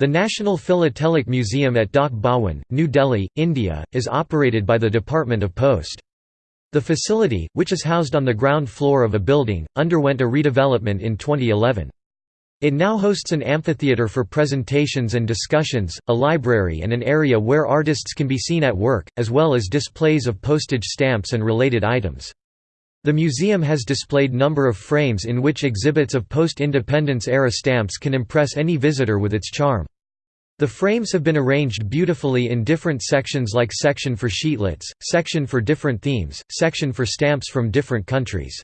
The National Philatelic Museum at Dak Bhawan, New Delhi, India, is operated by the Department of Post. The facility, which is housed on the ground floor of a building, underwent a redevelopment in 2011. It now hosts an amphitheater for presentations and discussions, a library and an area where artists can be seen at work, as well as displays of postage stamps and related items. The museum has displayed number of frames in which exhibits of post-independence era stamps can impress any visitor with its charm. The frames have been arranged beautifully in different sections like section for sheetlets, section for different themes, section for stamps from different countries.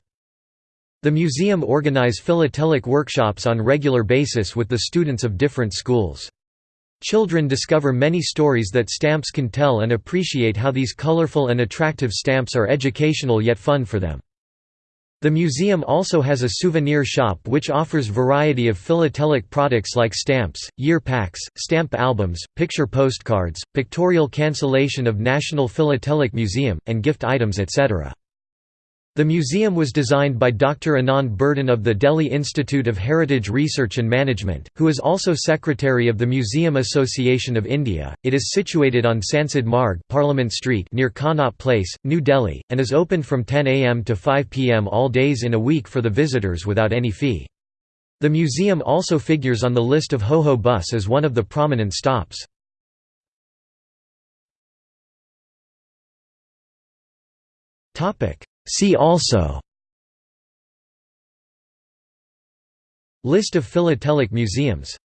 The museum organize philatelic workshops on regular basis with the students of different schools. Children discover many stories that stamps can tell and appreciate how these colorful and attractive stamps are educational yet fun for them. The museum also has a souvenir shop which offers variety of philatelic products like stamps, year packs, stamp albums, picture postcards, pictorial cancellation of National Philatelic Museum, and gift items etc. The museum was designed by Dr. Anand Burdhan of the Delhi Institute of Heritage Research and Management, who is also Secretary of the Museum Association of India. It is situated on Sansad Marg, Parliament Street near Connaught Place, New Delhi, and is open from 10 am to 5 pm all days in a week for the visitors without any fee. The museum also figures on the list of Ho Ho Bus as one of the prominent stops. Topic See also List of philatelic museums